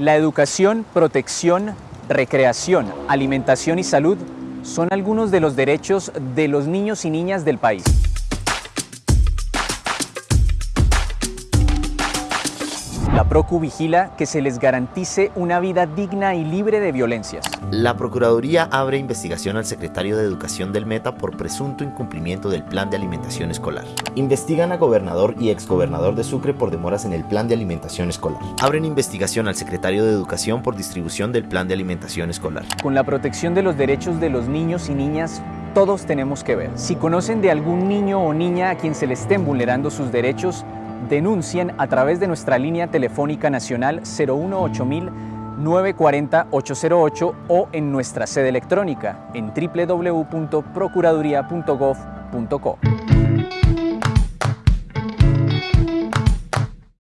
La educación, protección, recreación, alimentación y salud son algunos de los derechos de los niños y niñas del país. La Procu vigila que se les garantice una vida digna y libre de violencias. La Procuraduría abre investigación al secretario de Educación del Meta por presunto incumplimiento del Plan de Alimentación Escolar. Investigan a gobernador y exgobernador de Sucre por demoras en el Plan de Alimentación Escolar. Abren investigación al secretario de Educación por distribución del Plan de Alimentación Escolar. Con la protección de los derechos de los niños y niñas, todos tenemos que ver. Si conocen de algún niño o niña a quien se le estén vulnerando sus derechos, denuncien a través de nuestra línea telefónica nacional 018 940 808 o en nuestra sede electrónica en www.procuraduría.gov.co.